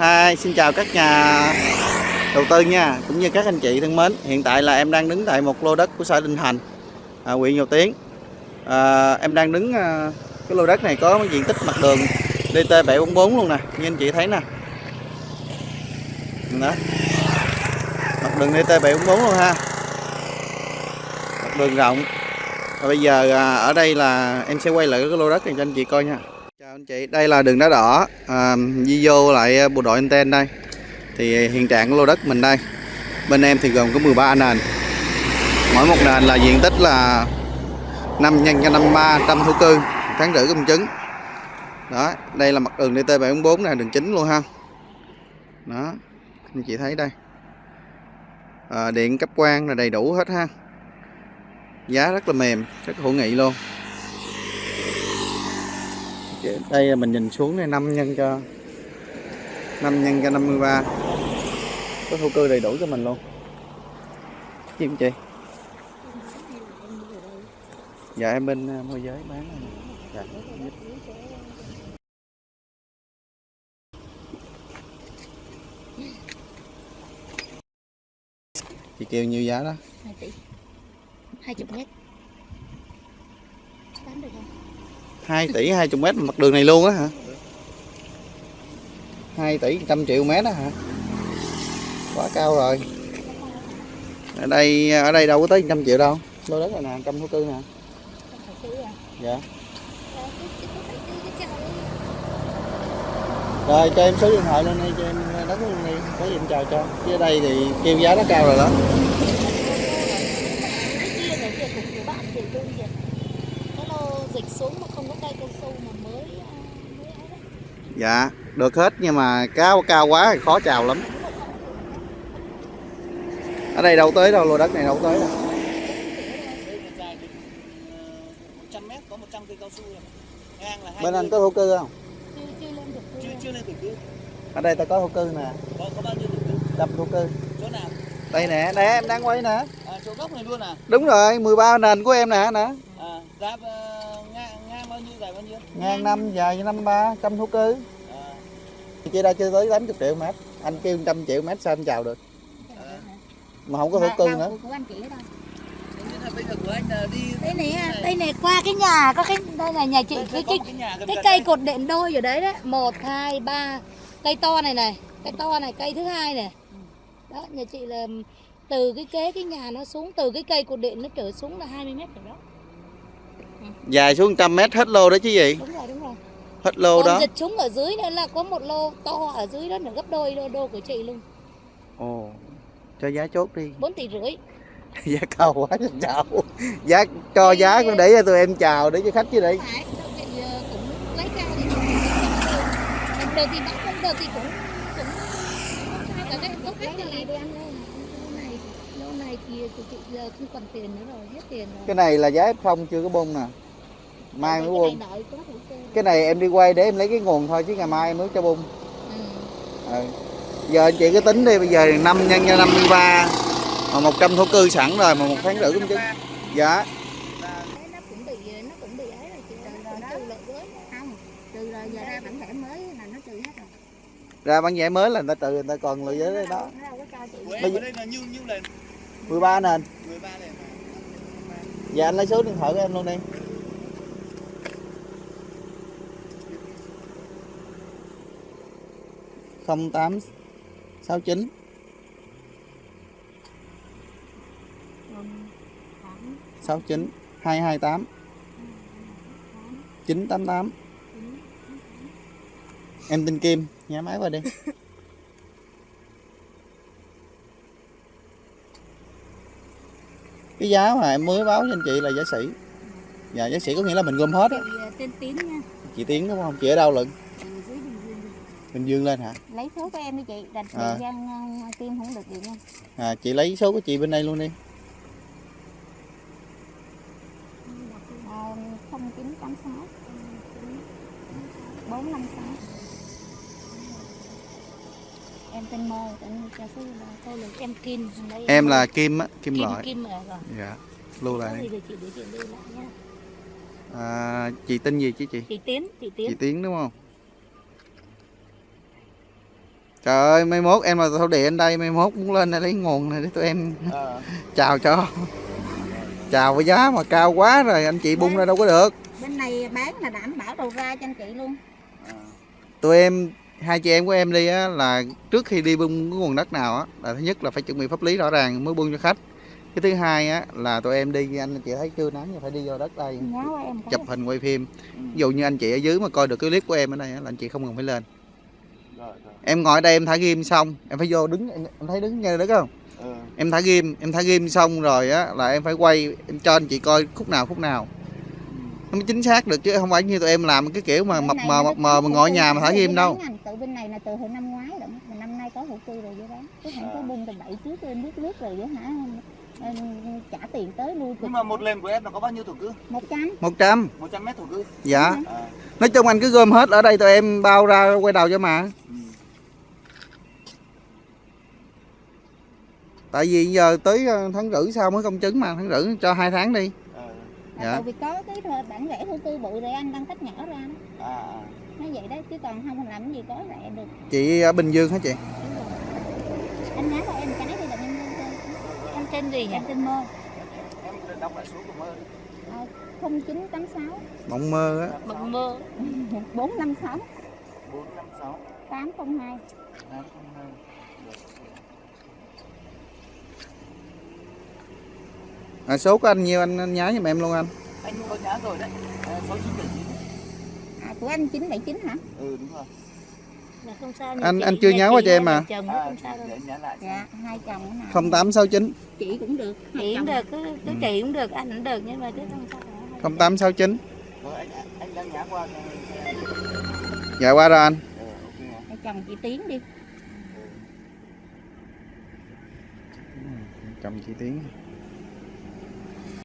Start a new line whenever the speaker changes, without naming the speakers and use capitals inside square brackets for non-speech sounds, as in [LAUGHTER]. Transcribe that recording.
Hi, xin chào các nhà đầu tư nha, cũng như các anh chị thân mến. Hiện tại là em đang đứng tại một lô đất của xã Đình Thành, à, huyện Dầu Tiến. À, em đang đứng à, cái lô đất này có diện tích mặt đường DT 744 luôn nè, như anh chị thấy nè. Đó. Mặt đường DT 744 luôn ha. Mặt đường rộng. Và bây giờ à, ở đây là em sẽ quay lại cái lô đất này cho anh chị coi nha. Anh chị, đây là đường đá đỏ. À, Di vô lại à, bộ đội anten đây. Thì hiện trạng của lô đất mình đây. Bên em thì gồm có 13 nền Mỗi một nền là diện tích là 5 nhân cho 53 trăm thổ cư Tháng rưỡi công chứng. Đó, đây là mặt đường DT744 này, đường chính luôn ha. Đó, anh chị thấy đây. À, Điện cấp quang là đầy đủ hết ha. Giá rất là mềm, rất hữu nghị luôn đây mình nhìn xuống này 5 nhân cho 5 nhân cho 53 có thổ cư đầy đủ cho mình luôn. Chim chị? Dạ em bên à, môi giới bán dạ. chị kêu nhiêu giá đó?
2 tỷ. 20 mét bán được không
2 tỷ 20 mét mặt đường này luôn á hả? 2 tỷ 100 triệu mét đó hả? Quá cao rồi. Ở đây ở đây đâu có tới 100 triệu đâu. Lô đất này nè, trăm thổ cư nè. Dạ. Rồi, cho em số điện thoại lên đây cho em đất luôn đi. Có gì em chào cho. Chứ ở đây thì kêu giá nó cao rồi đó
cái kia là việc của của bạn thì tôi việc cái lô dịch xuống mà không có cây cao su mà mới à, mới ấy đấy
dạ được hết nhưng mà cao cao quá thì khó chào lắm ở đây đâu tới đâu lô đất này đâu tới đâu
dài đến 100 mét có 100 cây cao su rồi. Ngang là hai
bên anh có thổ cư không
chưa chưa lên được
chưa chưa lên thổ cư.
ở đây ta có thổ cư nè
Có có bao nhiêu thổ cư?
đập thổ cư
Chỗ nào?
đây nè nè em đang quay nè
À, chỗ gốc này luôn à?
đúng rồi 13 nền của em nè nè
À, giá ngang ngang bao nhiêu dài bao nhiêu?
ngang năm dài năm ba trăm thổ cư.
À,
chị đã chưa tới 80 triệu mét. Anh kêu 100 triệu mét sao em chào được? Mà không có thổ
Mà
cư nữa
của- anh chị
bây giờ anh đi
đây này đây này qua cái nhà có cái đây là nhà chị
Đây,
cái cái
cái
cái cây cột điện đôi ở đấy đấy. Một hai ba. Cây to này này cây to này cây thứ hai này đó nhà chị là từ cái kế cái nhà nó xuống từ cái cây cột điện nó trở xuống là 20 mét rồi đó
dài xuống 100 mét hết lô đó chứ gì?
Đúng rồi đúng rồi.
Hết lô
còn
đó.
dịch xuống ở dưới nữa là có một lô to ở dưới đó là gấp đôi đô, đô của chị luôn.
Ồ cho giá chốt đi.
4 tỷ rưỡi. [LAUGHS]
Giá cao quá chào giá cho giá cũng để cho tụi em chào để cho khách chứ đi
phải chị ờ, cũng lấy cao thì đồng đồ thì bán không đồ thì cũng cũng không sao cả cái có khách thì đi ăn lô này thì của chị giờ không còn tiền nữa rồi hết tiền rồi
cái này là giá F0 chưa có bung nè mai mới bung cái này em đi quay để em lấy cái nguồn thôi chứ ngày mai em mới cho bung
ừ.
ừ. giờ anh chị cứ tính đi bây giờ 5 nhân cho 53 mà 100 thổ cư sẵn rồi mà một tháng rưỡi cũng chứng dạ
Đấy, nó cũng bị nó cũng bị ấy rồi chị ơi, nó cũng trừ lợi với không trừ rồi giờ ra bản thẻ mới là nó trừ hết rồi
ra bán vé mới là người ta tự người ta còn lợi giới đó Bây giờ-
ở đây là?
13 nền
13 lần.
dạ anh lấy số điện thoại của em luôn đi. không tám sáu chín. sáu chín. hai hai tám. chín tám tám. em tên Kim nhá máy qua đi [LAUGHS] cái giá mà em mới báo cho anh chị là giá sỉ. Dạ giá sỉ có nghĩa là mình gom hết á.
Ờ, tên Tín nha.
Chị Tiến đúng không? Chị ở đâu lận?
Bình Dương
lên hả?
Lấy số của em đi chị đặt
À.
thời gian ờ, kim không được gì nha.
À, chị lấy số của chị bên đây luôn đi.
À, không chín tám sáu. Bốn năm sáu em tên mơ tên sư là tôi là em kim Đây
em là Kim á Kim,
kim
Lợi.
Kim rồi rồi.
Dạ lưu lại.
Chị chị lưu lại nha.
À, chị tên gì chứ chị?
Chị tiến chị tiến.
Chị Tiến đúng không? Trời ơi mai mốt em là thổ địa ở đây mai mốt muốn lên đây lấy nguồn này để tụi em
Ờ. [LAUGHS]
chào cho. Chào với giá mà cao quá rồi anh chị bung ra đâu có được.
Bên này bán là đảm bảo đầu ra cho anh chị luôn.
Ờ.
tụi em hai chị em của em đi á là trước khi đi bung cái nguồn đất nào á là thứ nhất là phải chuẩn bị pháp lý rõ ràng mới bung cho khách. Cái thứ hai á là tụi em đi anh chị thấy chưa nắng phải đi vô đất đây. Chụp hình quay phim. Ví dụ như anh chị ở dưới mà coi được cái clip của em ở đây á, là anh chị không cần phải lên.
Rồi, rồi.
em ngồi ở đây em thả ghim xong em phải vô đứng em, em thấy đứng nghe được không?
Ờ.
em thả ghim em thả ghim xong rồi á là em phải quay em cho anh chị coi khúc nào khúc nào nó mới chính xác được chứ không phải như tụi em làm cái kiểu mà
Bên
mập mờ mập mờ mà ngồi nhà mà thả ghim đâu
từ bên này là từ hồi năm ngoái rồi mà năm nay có hữu cư rồi với bán chứ không có bung từ bảy trước em biết lướt rồi với hả em trả tiền tới lui
Nhưng mà một lần của em là có bao nhiêu thổ cư?
một trăm
100
100 mét thổ cư.
dạ
À.
nói chung anh cứ gom hết ở đây tụi em bao ra quay đầu cho mà
Ừ.
tại vì giờ tới ờ, tháng rưỡi sau mới công chứng mà tháng rưỡi cho hai tháng đi.
Dạ. Tại vì có cái bản vẽ hữu cư bự rồi anh đang tách nhỏ ra đó.
À, à.
nó vậy đó chứ còn không làm cái gì có lẹ được
chị ở bình dương hả chị
anh nhắn cho em cái thì là em lên trên
Em tên gì nhỉ?
em tên mơ
Em đọc lại số của mơ.
tám sáu
mộng mơ á
Mộng mơ. [LAUGHS]
bốn năm sáu
456
tám không hai
802.
À, số của anh nhiêu anh, anh nhái giùm em luôn anh
Anh có nhá rồi đấy. À, 6979.
à, của anh chín bảy chín hả
Ừ đúng rồi.
Là không sao.
Anh- anh chưa nhắn qua cho em mà.
Chồng
À,
không sao đâu.
dạ hai chồng cái nào
0869
chị cũng được
Chị cũng được, cứ, cứ
Ừ.
chị cũng được, anh cũng được nhưng mà chứ không sao.
0869
Rồi anh anh đang nhá qua
dạ qua rồi anh
Ờ, ok.
hai chồng chị tiến đi
chồng chị tiến